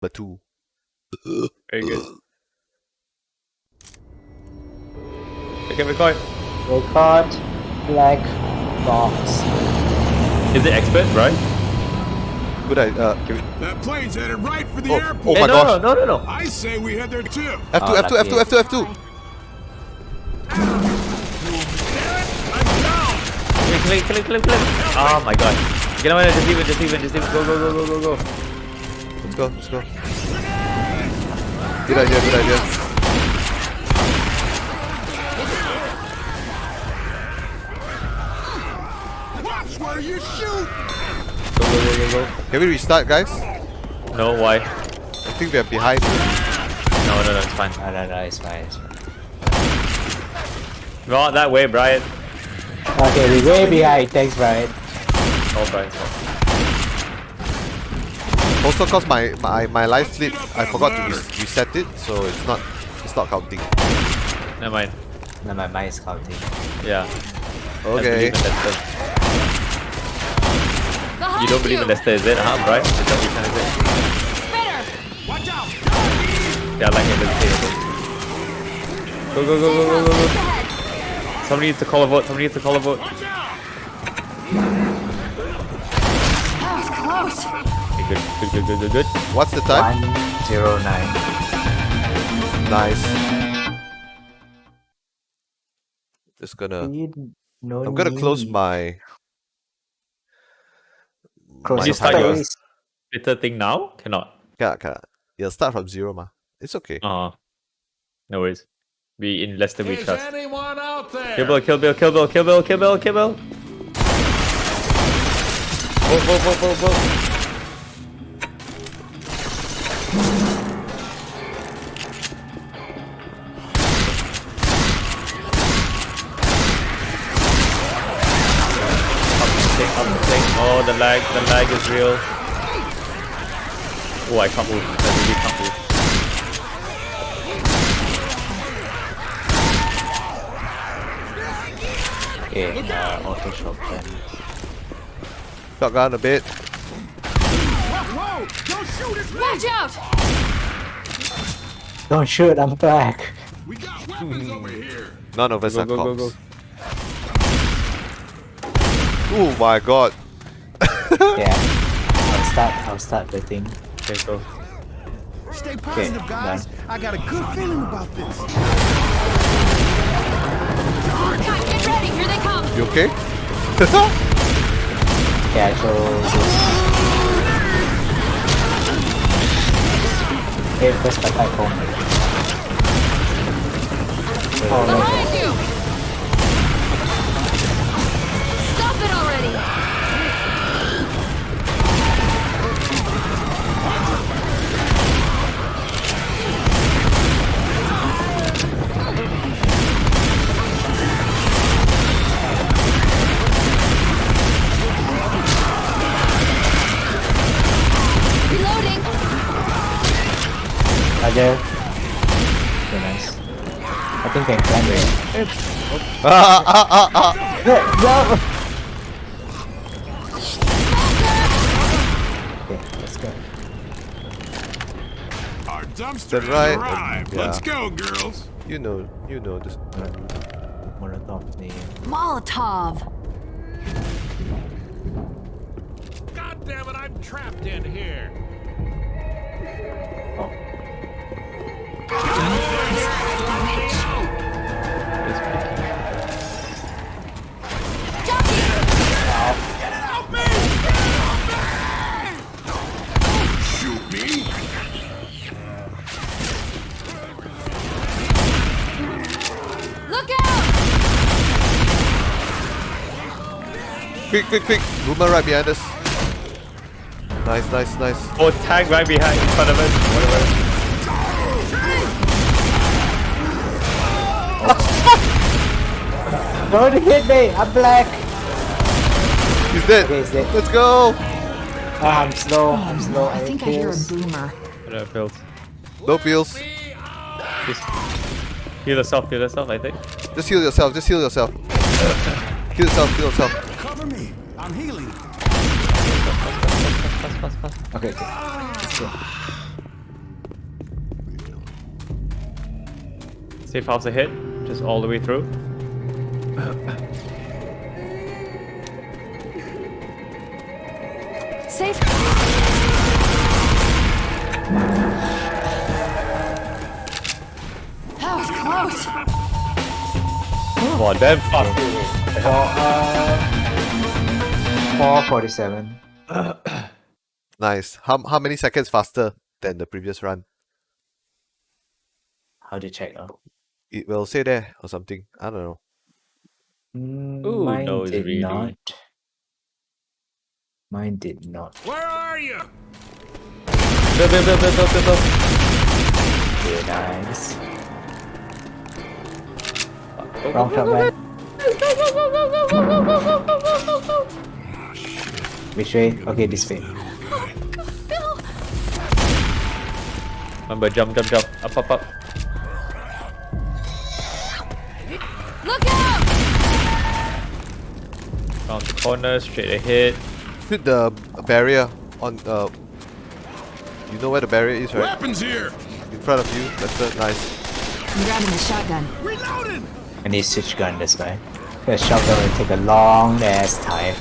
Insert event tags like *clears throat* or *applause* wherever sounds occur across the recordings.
But two. Very good. Okay, record. Record black box. Is it expert, right? Good idea. Uh, can we... That plane's headed right for the Oh, airport. oh Hey, my no, gosh. no, no, no, no. I say we head there too. F2, Oh, F2, F2, F2, F2. Kill him, kill him, kill him, kill him. Oh my god. Get him, just leave it, just leave it, just leave it. Go, go, go, go, go, go. Let's go, let's go. Good idea, good idea. Watch where you shoot. Go, go, go, go, go. Can we restart, guys? No, why? I think we are behind. No, no, no, it's fine. No, no, no, it's fine, it's fine. Not that way, Brian. Okay, we're way behind. Thanks, Brian. Oh, Brian's fault. Also, cause my my my life slip, I forgot to res reset it, so it's not it's not counting. Never mind. No, my mind is counting. Yeah. Okay. Let's believe in Leicester. You don't believe in Leicester, is it? Huh, Brian? Is that what you're trying to say? Watch out. Yeah, I like it. Let's it. Go, go, go, go, go, go, go. Somebody needs to call a vote. Somebody needs to call a vote. What's the time? 109. Nice. Just gonna. No I'm gonna close my. Close my You your start yours. face. Twitter thing now? Cannot. Cannot, cannot. Yeah, start from zero, ma. It's okay. Uh No worries. We in less than we Is trust. anyone out there? Kill Bill, kill Bill, kill Bill, kill Bill, kill Bill, kill Bill. Vote, vote, vote, vote, vote. Real. Oh, I can't move. I really can't move. Okay, uh, auto shop then. Shotgun a bit. Don't shoot. Watch out! Don't shoot, I'm back. We got weapons over here. *laughs* None of us Go, are go, go, cops. go. Oh my god. *laughs* Yeah. I'll start, I'll start the thing. Okay, go. Stay positive, guys. I got a good feeling about this. Guys, get ready! Here they come! You okay? *laughs* Yeah, so. Hey, press the icon. Oh, no. Roger. Very nice. I think I can it. ah, ah, ah, ah. No, no! Okay, let's go. Our dumpster right. arrived. Yeah. Let's go, girls. You know, you know this. Molotov thing. Molotov! God damn it, I'm trapped in here. Oh. Quick, quick, quick. Boomer right behind us. Nice, nice, nice. Oh, tag right behind, in front of us. Whatever. Don't hit me! I'm black! He's dead. Okay, he's dead. Let's go! Oh, I'm slow, I'm oh, slow. I, I think pills. I hear a boomer. I know, pills. No pills. Just heal yourself, heal yourself, I think. Just heal yourself, just heal yourself. *coughs* heal yourself, heal yourself. Cover me! I'm healing! Okay, okay. Let's go. Safe house a hit, just all the way through. Come on, damn fuck. For, uh, 447. *clears throat* Nice. How how many seconds faster than the previous run? How to check? Oh. It will say there or something. I don't know. Mm, Ooh, mine knows did really. not. Mine did not. Where are you? Bill, Bill, Bill, Bill, Bill, Bill, Bill. Very nice. Go, Wrong go, shot, man. Which way? Okay, this way. Bill. Remember, jump, jump, jump. Up, up, up. Round the corner, straight ahead. Hit the barrier on uh you know where the barrier is, right? Weapons here. In front of you. That's the nice. I'm grabbing the shotgun. Reloading. I need to switch gun this way. The shotgun will take a long ass time.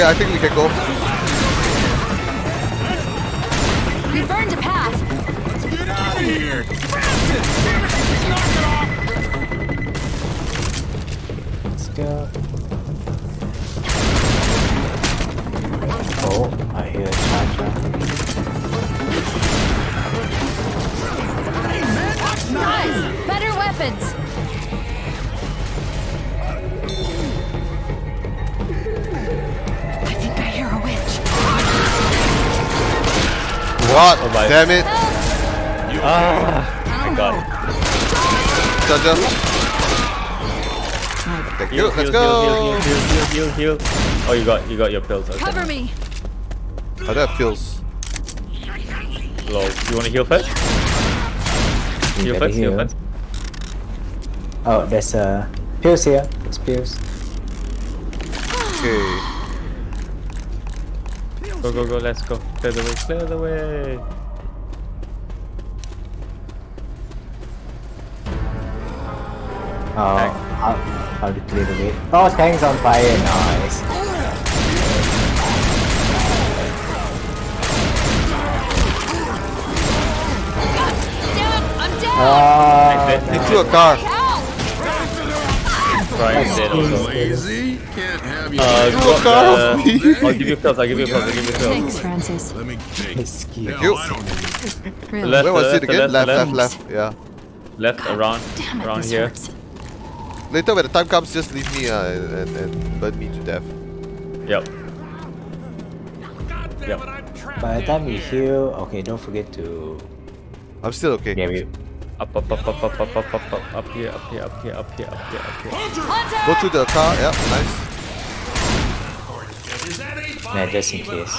Okay, I think we can go. Damn it. Ah, I got it. Charger. Thank you. Heal, Let's heal, go. heal, heal, heal, heal, heal, heal. Oh, you got, you got your pills. Okay. Cover me! I don't have pills. Lol. You want to heal first? You Heal first, heal heal. first. Oh, there's uh, pills here. There's pills. Okay. Go, go, go, let's go. Clear the way, clear the way. Oh, Tank. how, how to clear the way? Oh, tank's on fire. Nice. Damn it! I'm down! Ah, Into a car. Ow! Brian dead also. Lazy. Can't have you. Uh, Into a car the- I'll give you pills, I'll give you pills, I'll give you pills. Thanks, Francis. Let me take. Excuse Hell, you. I don't need Really? Left, Where was left, it again? left, Left, left, left. left. Yeah. Left, around, around here. hurts. Later, when the time comes, just leave me uh, and, and burn me to death. Yep. Yep. it, I'm trapped By the time you heal, okay, don't forget to I'm still okay. yeah, we, Up, up, up, up, up, up, up, up, up, up here, up here, up here, up here, up here, up here. Hunter! Go through the car. Yeah, nice. Is that a nah, just in case.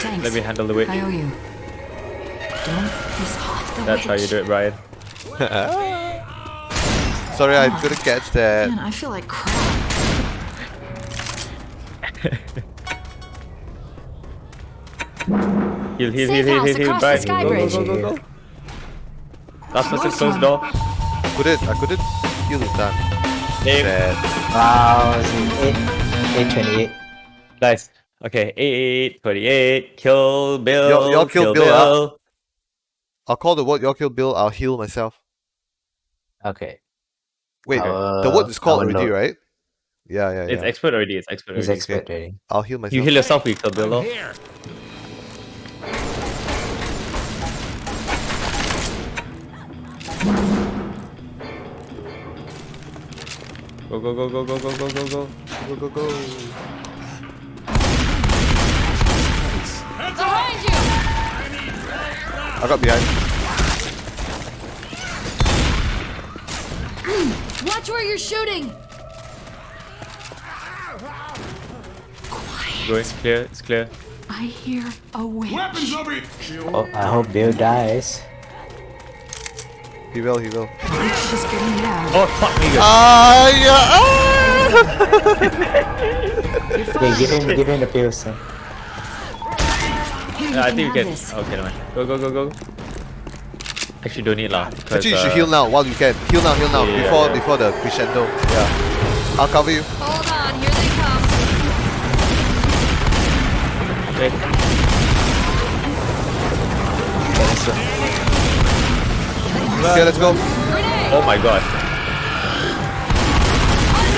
Thanks. Let me handle the witch. I owe you. Don't piss off the That's how you do it, Brian. *laughs* Sorry, I couldn't catch that. Man, I feel like crap. *laughs* Heal, heal, Safe heal, heal, house heal, heal, across the Brian. sky Go, go, bridge. go, go, go. Last person Close close one. door. Couldn't. I couldn't heal in time. Sad. Wow, it's 8, 828. Nice. Okay, 8, 28, kill Bill. Y'all- y'all kill kill Bill. Bill. Uh, I'll call the word. Y'all kill Bill. I'll heal myself. Okay. Wait, Our- the word is called our already, load. right? Yeah, yeah, yeah. It's expert already, it's expert He's already. expert ready. I'll heal myself. You heal yourself, we kill Bill. I'm lor. here. Go, go, go, go, go, go, go, go, go. Go, go, go. Behind you! I got behind. Watch where you're shooting! Going, it's clear, it's clear. I hear a witch. Weapons over here. Oh, I hope Bill dies. He will, he will. It's just getting loud. Oh, fuck me, guys. Ah, yeah. ah! Okay, give him, give him the pills. Son. Here, Yeah, I think we can. this. Okay, never mind. Go, go, go, go. Actually, don't need lah. 'cause, Actually, you should uh, heal now while you can. Heal now, heal now Yeah, before yeah. before the crescendo. Yeah. I'll cover you. Hold on, here they come. Okay. Okay, let's go. Oh my god.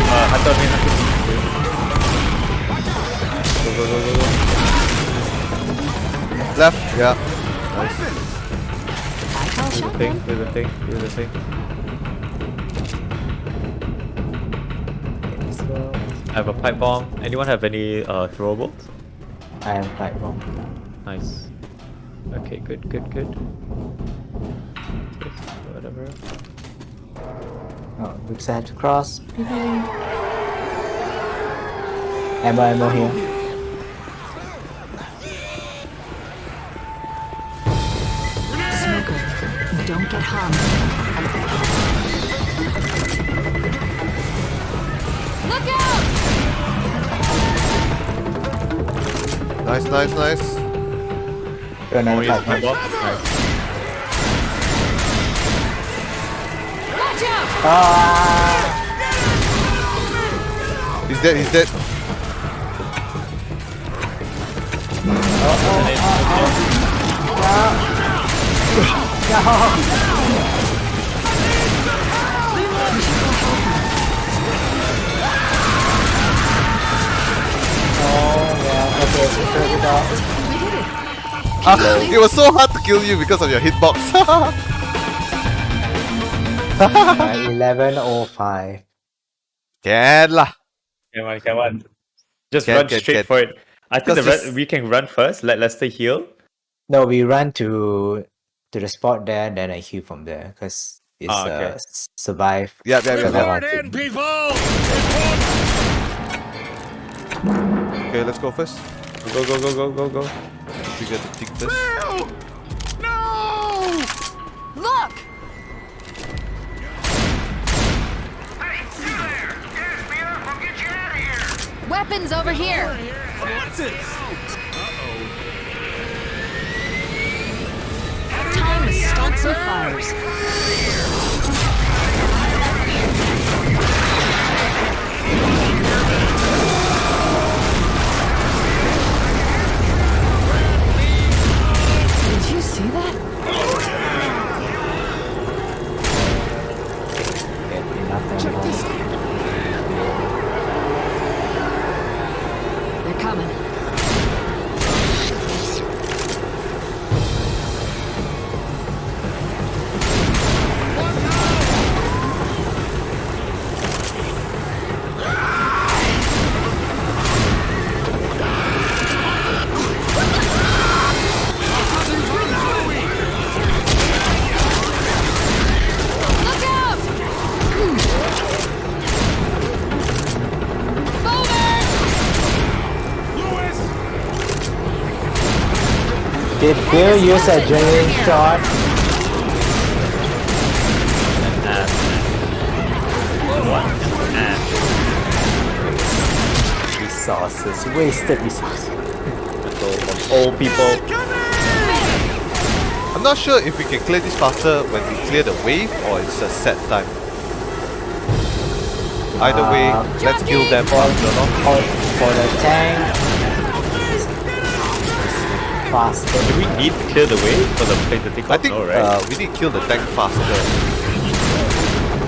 Uh, hunter me, hunter me. Go, go, go, go, go. Left. Yeah. I Do the thing, do the thing, do the thing. I have a pipe bomb. Anyone have any uh, throwables? I am pipe bomb. Nice. Okay, good, good, good. Whatever. Oh, looks I have to cross. Ammo, ammo here. Look out! Nice, nice, nice. Got another Use pipe pipe bomb. bomb. Nice. Watch out! Ah! He's dead. He's dead. Uh Oh, *laughs* Ah, it was so hard to kill you because of your hitbox. Uh, *laughs* 1105. Can lah. Come on, come on. Just Can, run can, straight can. for it. I think the Because we can run first. Let Lester heal. No, we run to to the spot there, then I heal from there because it's Ah, okay. uh, survive. Yeah, yeah, yeah. Yeah. in, people. Okay, let's go first. Go, go, go, go, go, go. We get the tick first. No! No! Look! Hey, you there! Gas me up, I'll get you out of here! Weapons over here! What's this? Time to start some fires. See that? Did Bill use a adrenaline shot? Resources, wasted resources. So, of all people. I'm not sure if we can clear this faster when we clear the wave or it's a set time. Either way, Uh, let's kill them faster, no? For, for the tank, it's faster. Do we need to clear the way for the plane to take off? I think no, right? uh, we need to kill the tank faster.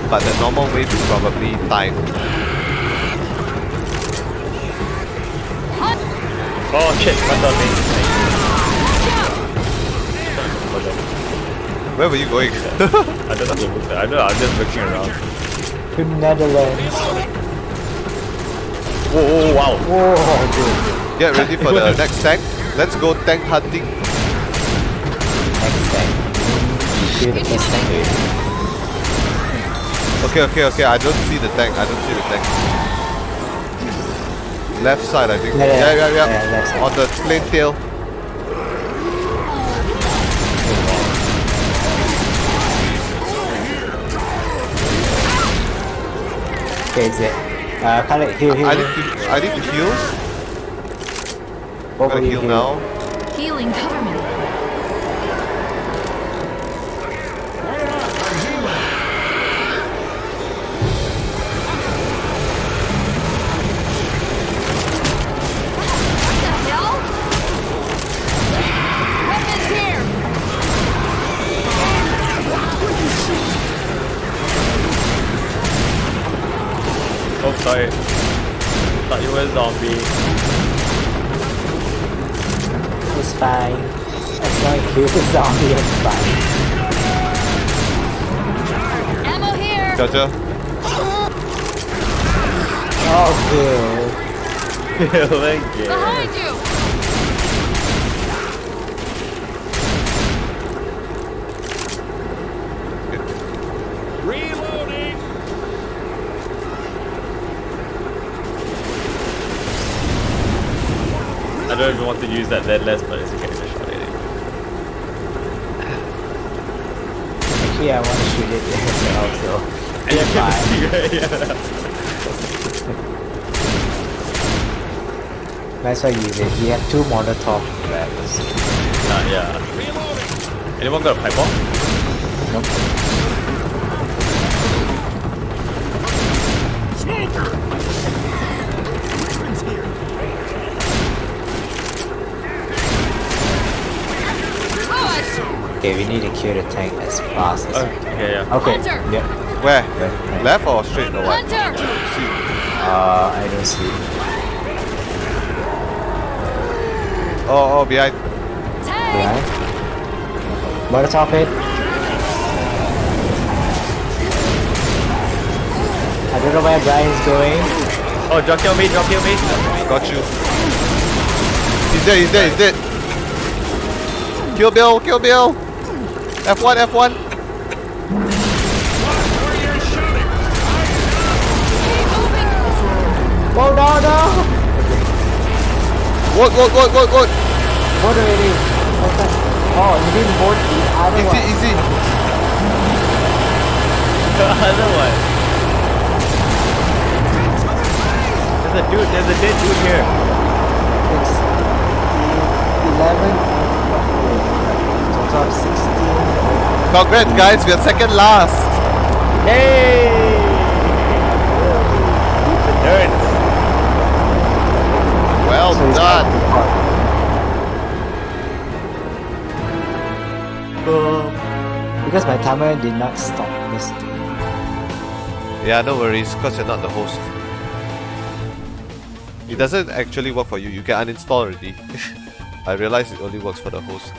But the normal wave is probably time. oh shit, run down me. Where were you going? *laughs* I don't know. I don't know. I'm just looking around. To Netherlands. Whoa, whoa, wow. Whoa, dude. Get ready for the *laughs* next tank. Let's go tank hunting. Tank. Kill the first tank. Okay, okay, okay. I don't see the tank. I don't see the tank. Left side, I think. Yeah, yeah, yeah, yeah. yeah. On the plane tail. Okay, is it? Uh, Khaled, heal, heal. I need to. I need to heal. Both Gotta of you heal now. Healing, cover me. What the hell? Weapons here! Oh, sorry. Thought you were a zombie. It's fine. As long as you the zombie, it's fine. Ammo here! Gotcha. Oh, good. *laughs* Thank you. Behind you! Don't even want to use that dead less, but it's okay. It's shot at it. Actually, I want to shoot it well, so. And *laughs* you can see, right? Yeah. Might as well use it. We have two Molotov traps. Uh, yeah. Anyone got a pipe bomb? Nope. Okay, we need to kill the tank as fast as we Okay, can. yeah, yeah. Okay. Hunter! Yep. Where? Right. Left or straight or what? Hunter! Uh, I don't see. Oh, oh, behind. Tank! Behind. Molotov it. I don't know where Brian's going. Oh, drop kill me, drop kill me. Got you. He's dead, he's dead, he's dead. Kill Bill, kill Bill. F1, F1. Oh no no! Vote, vote, vote, vote, vote. What already? What's that? Oh, you didn't vote the other Easy, one. easy. The other one. There's a dude, there's a dead dude here. It's the 11. Total of 16. Congrats, guys. We are second last. Hey! The nerds. Well So done. not. Because my timer did not stop this. Yeah, no worries, because you're not the host. It doesn't actually work for you. You can uninstall already. *laughs* I realize it only works for the host.